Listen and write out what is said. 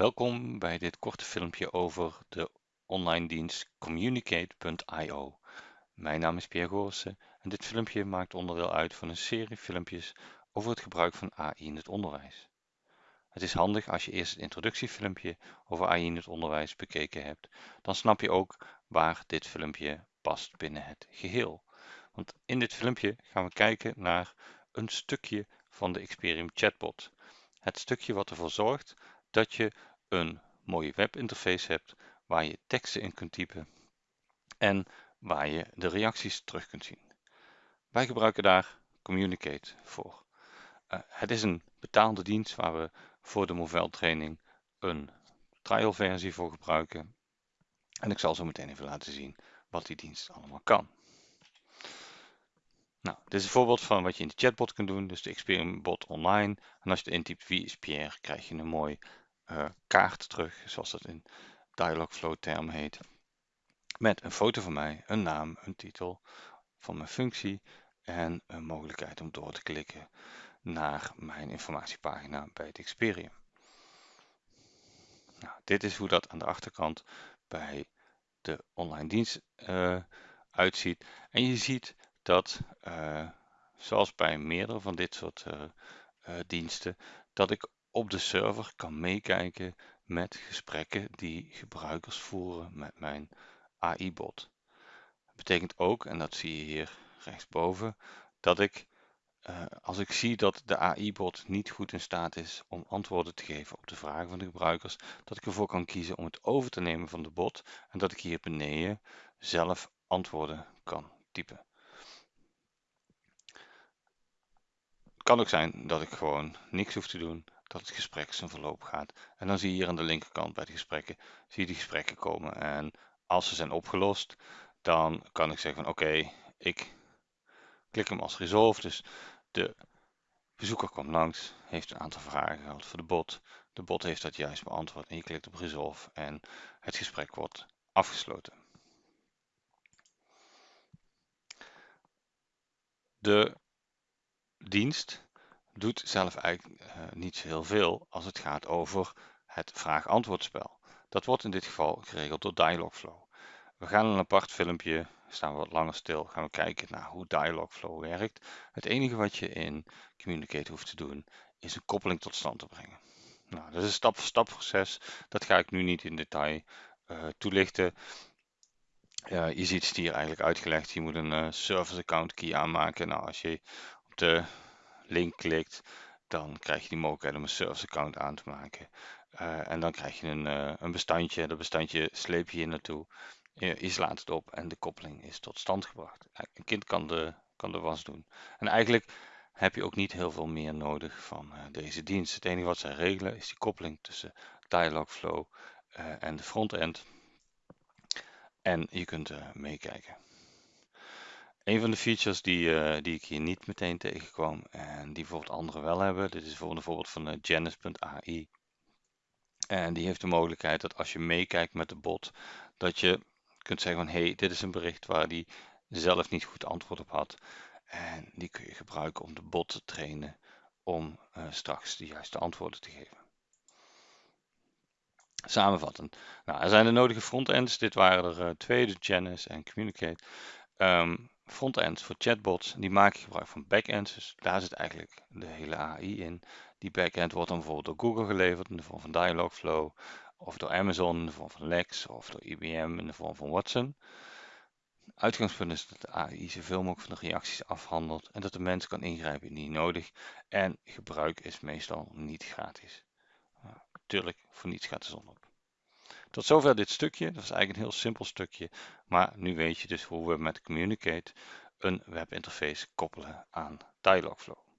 Welkom bij dit korte filmpje over de online dienst communicate.io. Mijn naam is Pierre Goossen en dit filmpje maakt onderdeel uit van een serie filmpjes over het gebruik van AI in het onderwijs. Het is handig als je eerst het introductiefilmpje over AI in het onderwijs bekeken hebt, dan snap je ook waar dit filmpje past binnen het geheel. Want in dit filmpje gaan we kijken naar een stukje van de Experium chatbot. Het stukje wat ervoor zorgt dat je een mooie webinterface hebt waar je teksten in kunt typen en waar je de reacties terug kunt zien. Wij gebruiken daar Communicate voor. Uh, het is een betaalde dienst waar we voor de Movell training een trial versie voor gebruiken. En ik zal zo meteen even laten zien wat die dienst allemaal kan. Nou, dit is een voorbeeld van wat je in de chatbot kunt doen, dus de Experience bot online. En als je intypt wie is Pierre, krijg je een mooi uh, kaart terug, zoals dat in Dialogflow term heet. Met een foto van mij, een naam, een titel van mijn functie en een mogelijkheid om door te klikken naar mijn informatiepagina bij het Experium. Nou, dit is hoe dat aan de achterkant bij de online dienst uh, uitziet. En je ziet dat, uh, zoals bij meerdere van dit soort diensten, dat ik op de server kan meekijken met gesprekken die gebruikers voeren met mijn AI-bot. Dat betekent ook, en dat zie je hier rechtsboven, dat ik uh, als ik zie dat de AI-bot niet goed in staat is om antwoorden te geven op de vragen van de gebruikers, dat ik ervoor kan kiezen om het over te nemen van de bot en dat ik hier beneden zelf antwoorden kan typen. Het kan ook zijn dat ik gewoon niks hoef te doen, dat het gesprek zijn verloop gaat. En dan zie je hier aan de linkerkant bij de gesprekken, zie je die gesprekken komen. En als ze zijn opgelost, dan kan ik zeggen van oké, ik klik hem als resolve. Dus de bezoeker komt langs, heeft een aantal vragen gehad voor de bot. De bot heeft dat juist beantwoord en je klikt op resolve en het gesprek wordt afgesloten. De dienst doet zelf eigenlijk uh, niet zo heel veel als het gaat over het vraag-antwoordspel. Dat wordt in dit geval geregeld door Dialogflow. We gaan een apart filmpje, staan we wat langer stil, gaan we kijken naar hoe Dialogflow werkt. Het enige wat je in Communicate hoeft te doen, is een koppeling tot stand te brengen. Nou, dat is een stap-voor-stap proces, dat ga ik nu niet in detail uh, toelichten. Uh, je ziet het hier eigenlijk uitgelegd, je moet een uh, service account key aanmaken. Nou, als je op de link klikt, dan krijg je die mogelijkheid om een service account aan te maken. Uh, en dan krijg je een, uh, een bestandje, dat bestandje sleep je hier naartoe. Je, slaat het op en de koppeling is tot stand gebracht. Een kind kan de, kan was doen. En eigenlijk heb je ook niet heel veel meer nodig van deze dienst. Het enige wat zij regelen is die koppeling tussen Dialogflow en de frontend. En je kunt meekijken. Een van de features die, uh, die ik hier niet meteen tegenkwam en die bijvoorbeeld anderen wel hebben, dit is bijvoorbeeld van uh, Janice.ai. En die heeft de mogelijkheid dat als je meekijkt met de bot, dat je kunt zeggen van hé, hey, dit is een bericht waar die zelf niet goed antwoord op had. En die kun je gebruiken om de bot te trainen om uh, straks de juiste antwoorden te geven. Samenvattend. Nou, er zijn de nodige frontends. Dit waren er twee, de Janice en Communicate. Um, frontends voor chatbots, die maken gebruik van backends. Dus daar zit eigenlijk de hele AI in. Die backend wordt dan bijvoorbeeld door Google geleverd in de vorm van Dialogflow, of door Amazon in de vorm van Lex, of door IBM in de vorm van Watson. Uitgangspunt is dat de AI zoveel mogelijk van de reacties afhandelt en dat de mens kan ingrijpen indien nodig. En gebruik is meestal niet gratis. Uh, tuurlijk, voor niets gaat de zon op. Tot zover dit stukje. Dat is eigenlijk een heel simpel stukje. Maar nu weet je dus hoe we met Communicate een webinterface koppelen aan Dialogflow.